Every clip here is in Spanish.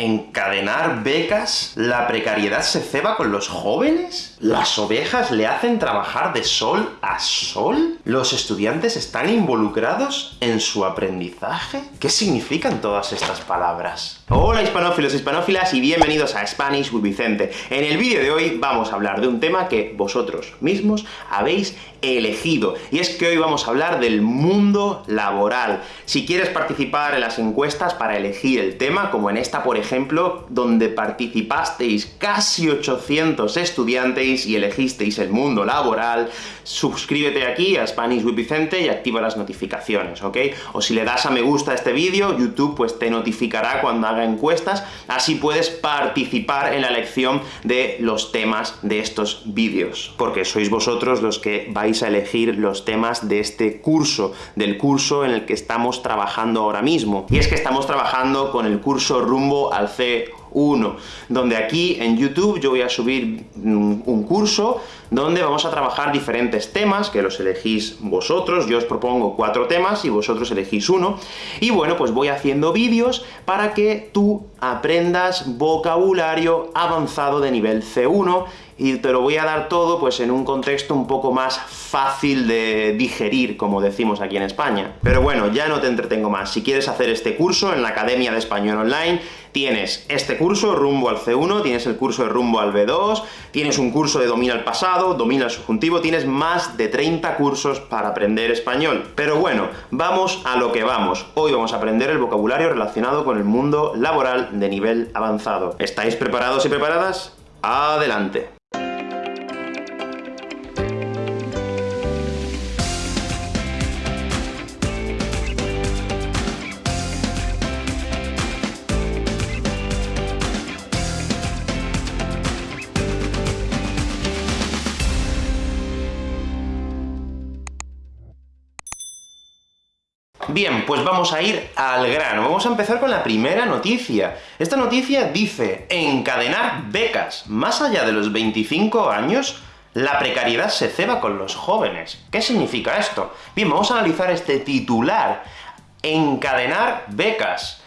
and ¿Encadenar becas? ¿La precariedad se ceba con los jóvenes? ¿Las ovejas le hacen trabajar de sol a sol? ¿Los estudiantes están involucrados en su aprendizaje? ¿Qué significan todas estas palabras? Hola hispanófilos, hispanófilas, y bienvenidos a Spanish with Vicente. En el vídeo de hoy vamos a hablar de un tema que vosotros mismos habéis elegido, y es que hoy vamos a hablar del mundo laboral. Si quieres participar en las encuestas para elegir el tema, como en esta, por ejemplo, donde participasteis casi 800 estudiantes y elegisteis el mundo laboral, suscríbete aquí a Spanish with Vicente y activa las notificaciones, ¿ok? O si le das a me gusta a este vídeo, YouTube pues te notificará cuando haga encuestas, así puedes participar en la elección de los temas de estos vídeos, porque sois vosotros los que vais a elegir los temas de este curso, del curso en el que estamos trabajando ahora mismo. Y es que estamos trabajando con el curso rumbo al C 1, donde aquí en YouTube yo voy a subir un curso donde vamos a trabajar diferentes temas, que los elegís vosotros, yo os propongo cuatro temas y vosotros elegís uno, y bueno, pues voy haciendo vídeos para que tú aprendas vocabulario avanzado de nivel C1, y te lo voy a dar todo pues en un contexto un poco más fácil de digerir, como decimos aquí en España. Pero bueno, ya no te entretengo más. Si quieres hacer este curso en la Academia de Español Online, tienes este curso, rumbo al C1, tienes el curso de rumbo al B2, tienes un curso de domina el pasado, domina el subjuntivo, tienes más de 30 cursos para aprender español. Pero bueno, vamos a lo que vamos. Hoy vamos a aprender el vocabulario relacionado con el mundo laboral de nivel avanzado. ¿Estáis preparados y preparadas? ¡Adelante! Bien, pues vamos a ir al grano. Vamos a empezar con la primera noticia. Esta noticia dice, encadenar becas. Más allá de los 25 años, la precariedad se ceba con los jóvenes. ¿Qué significa esto? Bien, vamos a analizar este titular. Encadenar becas.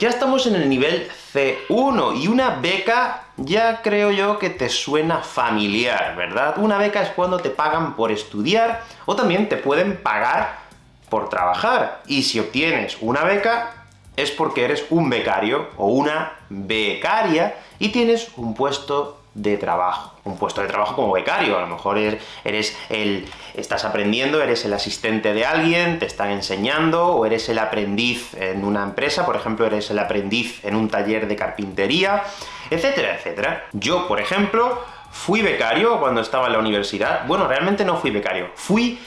Ya estamos en el nivel C1, y una beca ya creo yo que te suena familiar, ¿verdad? Una beca es cuando te pagan por estudiar, o también te pueden pagar por trabajar. Y si obtienes una beca, es porque eres un becario o una becaria y tienes un puesto de trabajo. Un puesto de trabajo como becario, a lo mejor eres el... estás aprendiendo, eres el asistente de alguien, te están enseñando, o eres el aprendiz en una empresa, por ejemplo, eres el aprendiz en un taller de carpintería, etcétera, etcétera. Yo, por ejemplo, fui becario cuando estaba en la universidad. Bueno, realmente no fui becario, fui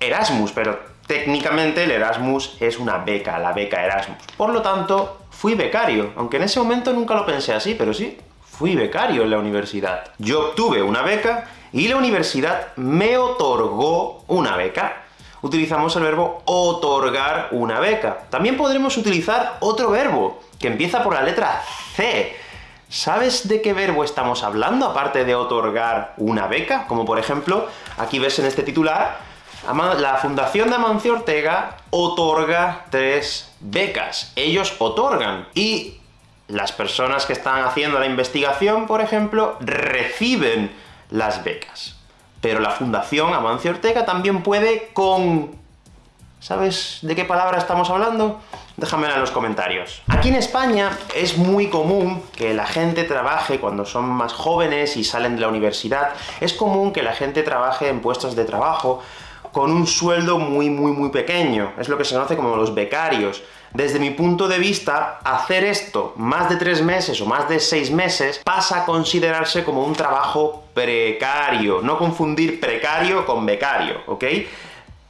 Erasmus, pero Técnicamente el Erasmus es una beca, la beca Erasmus. Por lo tanto, fui becario, aunque en ese momento nunca lo pensé así, pero sí, fui becario en la universidad. Yo obtuve una beca, y la universidad me otorgó una beca. Utilizamos el verbo otorgar una beca. También podremos utilizar otro verbo, que empieza por la letra C. ¿Sabes de qué verbo estamos hablando, aparte de otorgar una beca? Como por ejemplo, aquí ves en este titular, la Fundación de Amancio Ortega otorga tres becas. Ellos otorgan. Y las personas que están haciendo la investigación, por ejemplo, reciben las becas. Pero la Fundación Amancio Ortega también puede con... ¿Sabes de qué palabra estamos hablando? Déjamela en los comentarios. Aquí en España es muy común que la gente trabaje cuando son más jóvenes y salen de la universidad, es común que la gente trabaje en puestos de trabajo con un sueldo muy, muy, muy pequeño. Es lo que se conoce como los becarios. Desde mi punto de vista, hacer esto más de tres meses o más de seis meses pasa a considerarse como un trabajo precario. No confundir precario con becario, ¿ok?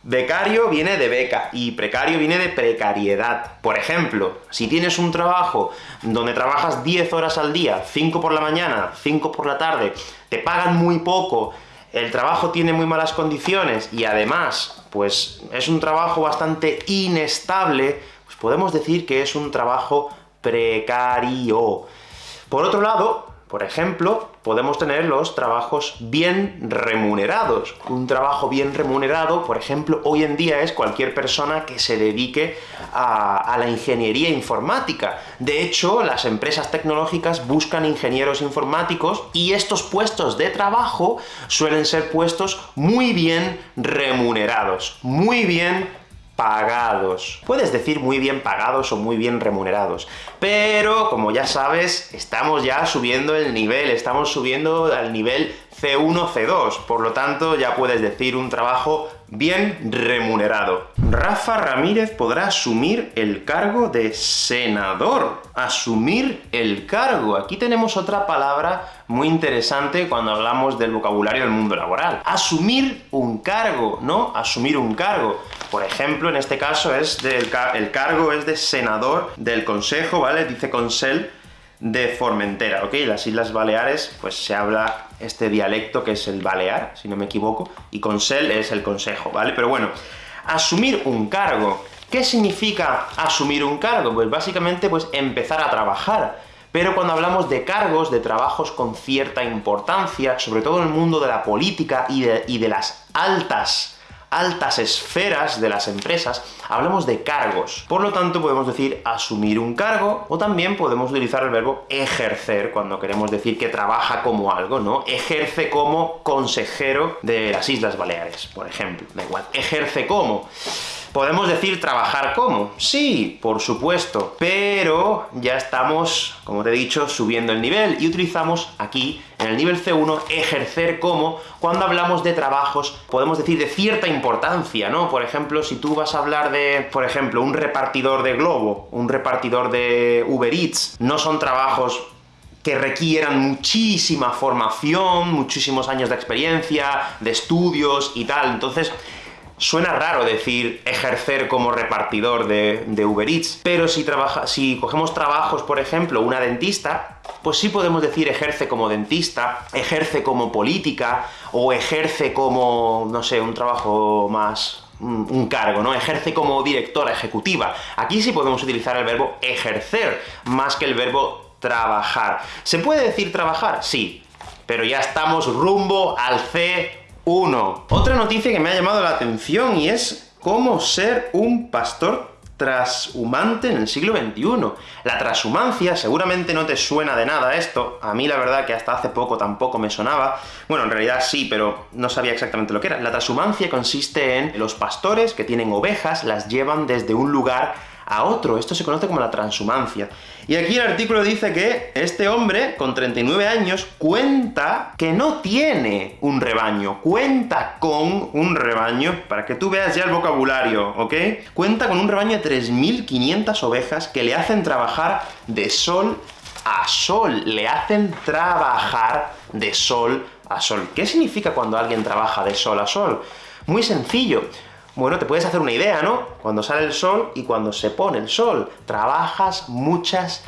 Becario viene de beca, y precario viene de precariedad. Por ejemplo, si tienes un trabajo donde trabajas 10 horas al día, 5 por la mañana, 5 por la tarde, te pagan muy poco, el trabajo tiene muy malas condiciones, y además, pues es un trabajo bastante inestable, pues podemos decir que es un trabajo precario. Por otro lado, Por ejemplo, podemos tener los trabajos bien remunerados. Un trabajo bien remunerado, por ejemplo, hoy en día es cualquier persona que se dedique a, a, la ingeniería informática. De hecho, las empresas tecnológicas buscan ingenieros informáticos, y estos puestos de trabajo suelen ser puestos muy bien remunerados, muy bien pagados. Puedes decir muy bien pagados o muy bien remunerados, pero, como ya sabes, estamos ya subiendo el nivel, estamos subiendo al nivel C1, C2, por lo tanto, ya puedes decir un trabajo bien remunerado. Rafa Ramírez podrá asumir el cargo de senador. Asumir el cargo. Aquí tenemos otra palabra muy interesante cuando hablamos del vocabulario del mundo laboral. Asumir un cargo, ¿no? Asumir un cargo. Por ejemplo, en este caso es del el cargo es de senador del Consejo, ¿vale? Dice Consell de Formentera, ¿ok? Las Islas Baleares, pues se habla este dialecto que es el balear, si no me equivoco, y Consell es el consejo, ¿vale? Pero bueno, asumir un cargo. ¿Qué significa asumir un cargo? Pues básicamente, pues empezar a trabajar. Pero cuando hablamos de cargos, de trabajos con cierta importancia, sobre todo en el mundo de la política y de, y de las altas altas esferas de las empresas, hablamos de cargos. Por lo tanto, podemos decir asumir un cargo, o también podemos utilizar el verbo ejercer, cuando queremos decir que trabaja como algo, ¿no? Ejerce como consejero de las Islas Baleares, por ejemplo. Da igual, ejerce como. ¿Podemos decir trabajar como? Sí, por supuesto, pero ya estamos, como te he dicho, subiendo el nivel, y utilizamos aquí, en el nivel C1, ejercer como, cuando hablamos de trabajos, podemos decir de cierta importancia, ¿no? Por ejemplo, si tú vas a hablar de, por ejemplo, un repartidor de Globo, un repartidor de Uber Eats, no son trabajos que requieran muchísima formación, muchísimos años de experiencia, de estudios y tal, entonces Suena raro decir ejercer como repartidor de, Uber Eats, pero si, trabaja, si cogemos trabajos, por ejemplo, una dentista, pues sí podemos decir ejerce como dentista, ejerce como política, o ejerce como, no sé, un trabajo más un cargo, ¿no? Ejerce como directora ejecutiva. Aquí sí podemos utilizar el verbo ejercer, más que el verbo trabajar. ¿Se puede decir trabajar? Sí, pero ya estamos rumbo al C 1. Otra noticia que me ha llamado la atención, y es cómo ser un pastor trashumante en el siglo XXI. La transhumancia, seguramente no te suena de nada esto, a mí la verdad que hasta hace poco tampoco me sonaba, bueno, en realidad sí, pero no sabía exactamente lo que era. La transhumancia consiste en los pastores que tienen ovejas, las llevan desde un lugar a otro. Esto se conoce como la transhumancia. Y aquí el artículo dice que este hombre, con 39 años, cuenta que no tiene un rebaño, cuenta con un rebaño, para que tú veas ya el vocabulario, ¿ok? Cuenta con un rebaño de 3.500 ovejas que le hacen trabajar de sol a sol, le hacen trabajar de sol a sol. ¿Qué significa cuando alguien trabaja de sol a sol? Muy sencillo. Bueno, te puedes hacer una idea, ¿no? Cuando sale el sol y cuando se pone el sol. Trabajas muchas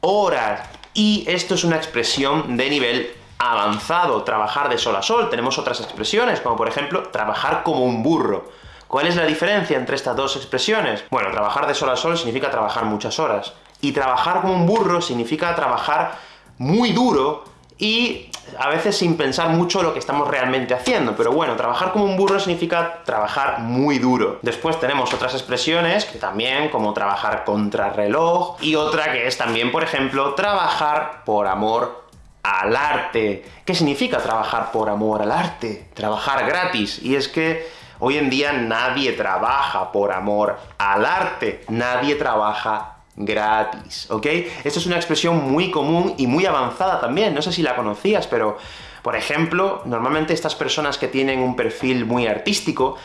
horas. Y esto es una expresión de nivel avanzado, trabajar de sol a sol. Tenemos otras expresiones, como por ejemplo, trabajar como un burro. ¿Cuál es la diferencia entre estas dos expresiones? Bueno, trabajar de sol a sol significa trabajar muchas horas. Y trabajar como un burro significa trabajar muy duro, y a veces sin pensar mucho lo que estamos realmente haciendo, pero bueno, trabajar como un burro significa trabajar muy duro. Después tenemos otras expresiones, que también, como trabajar contra reloj, y otra que es también, por ejemplo, trabajar por amor al arte. ¿Qué significa trabajar por amor al arte? Trabajar gratis, y es que hoy en día nadie trabaja por amor al arte, nadie trabaja gratis, ¿ok? Esto es una expresión muy común y muy avanzada también, no sé si la conocías, pero, por ejemplo, normalmente estas personas que tienen un perfil muy artístico,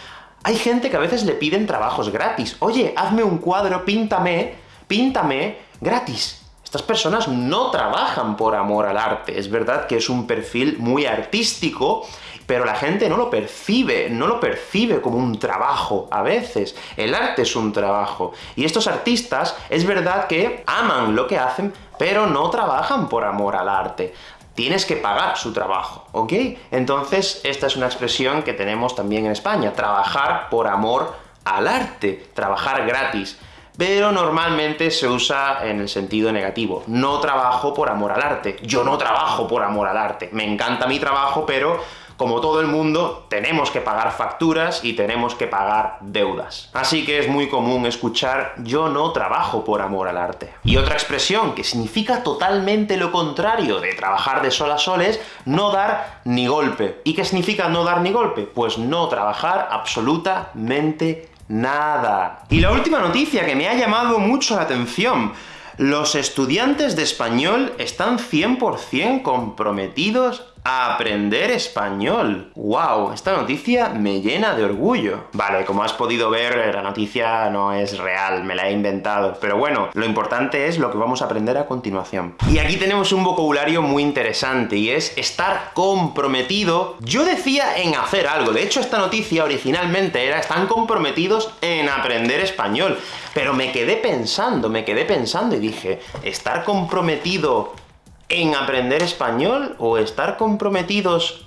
hay gente que a veces le piden trabajos gratis. Oye, hazme un cuadro, píntame, píntame, gratis. Estas personas no trabajan por amor al arte, es verdad que es un perfil muy artístico, pero la gente no lo percibe, no lo percibe como un trabajo a veces. El arte es un trabajo. Y estos artistas, es verdad que aman lo que hacen, pero no trabajan por amor al arte. Tienes que pagar su trabajo, ¿ok? Entonces, esta es una expresión que tenemos también en España, trabajar por amor al arte, trabajar gratis. pero normalmente se usa en el sentido negativo. No trabajo por amor al arte. Yo no trabajo por amor al arte. Me encanta mi trabajo, pero como todo el mundo, tenemos que pagar facturas y tenemos que pagar deudas. Así que es muy común escuchar «yo no trabajo por amor al arte». Y otra expresión que significa totalmente lo contrario de trabajar de sol a sol es no dar ni golpe. ¿Y qué significa no dar ni golpe? Pues no trabajar absolutamente nada. Y la última noticia que me ha llamado mucho la atención, los estudiantes de español están 100% comprometidos aprender español. ¡Wow! Esta noticia me llena de orgullo. Vale, como has podido ver, la noticia no es real, me la he inventado. Pero bueno, lo importante es lo que vamos a aprender a continuación. Y aquí tenemos un vocabulario muy interesante, y es estar comprometido. Yo decía en hacer algo, de hecho esta noticia originalmente era están comprometidos en aprender español. Pero me quedé pensando, me quedé pensando y dije, ¿estar comprometido en aprender español, o estar comprometidos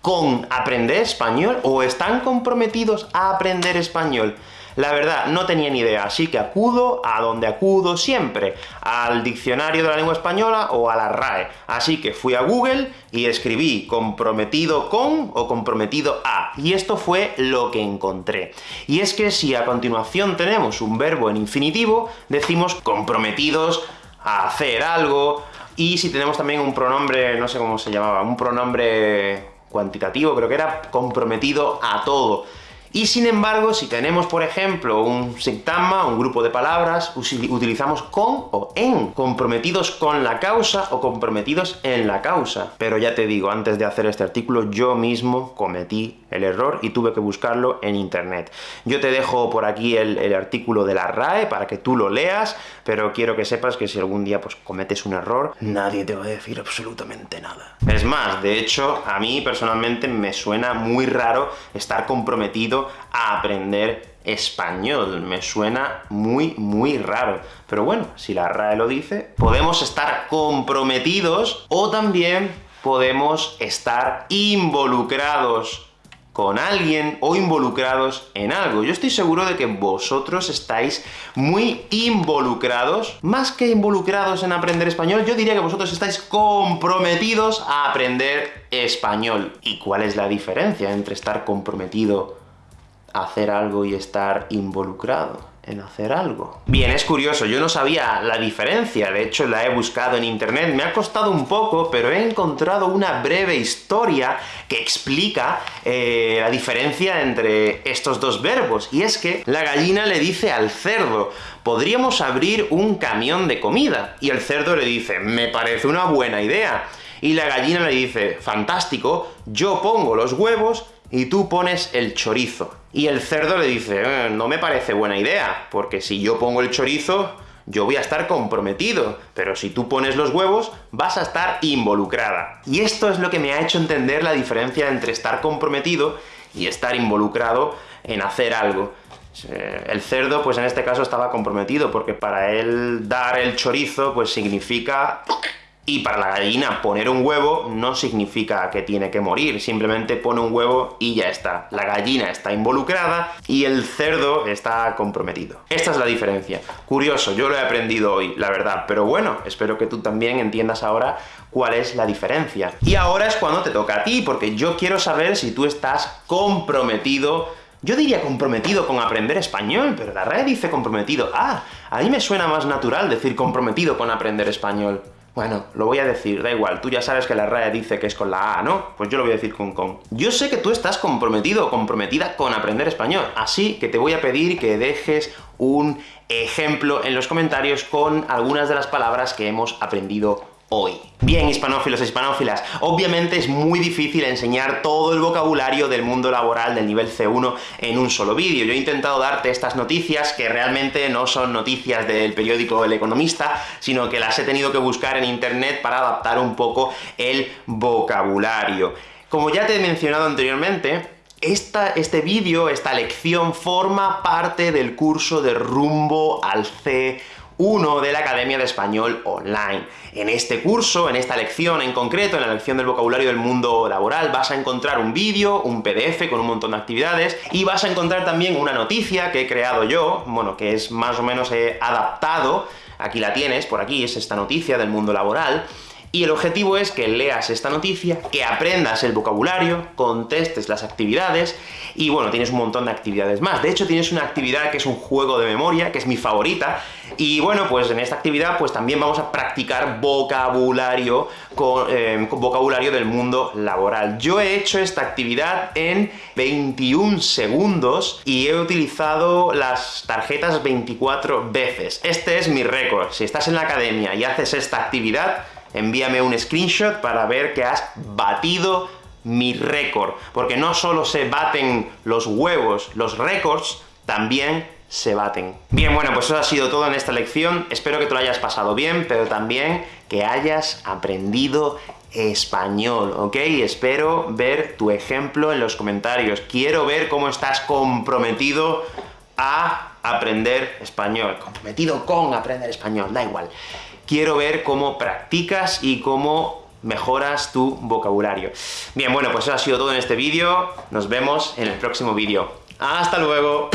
con aprender español, o están comprometidos a aprender español. La verdad, no tenía ni idea, así que acudo a donde acudo siempre, al diccionario de la lengua española o a la RAE. Así que fui a Google y escribí comprometido con o comprometido a, y esto fue lo que encontré. Y es que si a continuación tenemos un verbo en infinitivo, decimos comprometidos a hacer algo, y si tenemos también un pronombre, no sé cómo se llamaba, un pronombre cuantitativo, creo que era comprometido a todo. Y sin embargo, si tenemos, por ejemplo, un sintagma, un grupo de palabras, utilizamos con o en, comprometidos con la causa o comprometidos en la causa. Pero ya te digo, antes de hacer este artículo, yo mismo cometí el error y tuve que buscarlo en internet. Yo te dejo por aquí el, el artículo de la RAE para que tú lo leas, pero quiero que sepas que si algún día pues cometes un error, nadie te va a decir absolutamente nada. Es más, de hecho, a mí personalmente me suena muy raro estar comprometido a aprender español. Me suena muy, muy raro. Pero bueno, si la RAE lo dice, podemos estar comprometidos, o también podemos estar involucrados con alguien o involucrados en algo. Yo estoy seguro de que vosotros estáis muy involucrados, más que involucrados en aprender español, yo diría que vosotros estáis comprometidos a aprender español. ¿Y cuál es la diferencia entre estar comprometido hacer algo y estar involucrado en hacer algo. Bien, es curioso, yo no sabía la diferencia, de hecho la he buscado en internet, me ha costado un poco, pero he encontrado una breve historia que explica eh, la diferencia entre estos dos verbos, y es que la gallina le dice al cerdo, podríamos abrir un camión de comida, y el cerdo le dice, me parece una buena idea, y la gallina le dice, fantástico, yo pongo los huevos y tú pones el chorizo. Y el cerdo le dice, eh, no me parece buena idea, porque si yo pongo el chorizo, yo voy a estar comprometido, pero si tú pones los huevos, vas a estar involucrada. Y esto es lo que me ha hecho entender la diferencia entre estar comprometido y estar involucrado en hacer algo. Eh, el cerdo, pues en este caso estaba comprometido, porque para él dar el chorizo, pues significa y para la gallina poner un huevo no significa que tiene que morir, simplemente pone un huevo y ya está. La gallina está involucrada y el cerdo está comprometido. Esta es la diferencia. Curioso, yo lo he aprendido hoy, la verdad, pero bueno, espero que tú también entiendas ahora cuál es la diferencia. Y ahora es cuando te toca a ti, porque yo quiero saber si tú estás comprometido yo diría comprometido con aprender español, pero la red dice comprometido. Ah, a mí me suena más natural decir comprometido con aprender español. Bueno, lo voy a decir, da igual, tú ya sabes que la RAE dice que es con la A, ¿no? Pues yo lo voy a decir con con. Yo sé que tú estás comprometido o comprometida con aprender español, así que te voy a pedir que dejes un ejemplo en los comentarios con algunas de las palabras que hemos aprendido hoy. Bien, hispanófilos e hispanófilas, obviamente es muy difícil enseñar todo el vocabulario del mundo laboral del nivel C1 en un solo vídeo. Yo he intentado darte estas noticias, que realmente no son noticias del periódico El Economista, sino que las he tenido que buscar en internet para adaptar un poco el vocabulario. Como ya te he mencionado anteriormente, esta, este vídeo, esta lección, forma parte del curso de Rumbo al C1 1 de la Academia de Español Online. En este curso, en esta lección en concreto, en la lección del vocabulario del mundo laboral, vas a encontrar un vídeo, un PDF con un montón de actividades, y vas a encontrar también una noticia que he creado yo, bueno, que es más o menos he adaptado, aquí la tienes, por aquí, es esta noticia del mundo laboral, y el objetivo es que leas esta noticia, que aprendas el vocabulario, contestes las actividades, y bueno, tienes un montón de actividades más. De hecho, tienes una actividad que es un juego de memoria, que es mi favorita, y bueno, pues en esta actividad pues también vamos a practicar vocabulario, con, eh, vocabulario del mundo laboral. Yo he hecho esta actividad en 21 segundos, y he utilizado las tarjetas 24 veces. Este es mi récord. Si estás en la academia y haces esta actividad, envíame un screenshot para ver que has batido mi récord, porque no solo se baten los huevos, los récords, también se baten. Bien, bueno, pues eso ha sido todo en esta lección, espero que te lo hayas pasado bien, pero también que hayas aprendido español, ¿ok? Espero ver tu ejemplo en los comentarios. Quiero ver cómo estás comprometido a aprender español. Comprometido con aprender español, da igual quiero ver cómo practicas y cómo mejoras tu vocabulario. Bien, bueno, pues eso ha sido todo en este vídeo. Nos vemos en el próximo vídeo. ¡Hasta luego!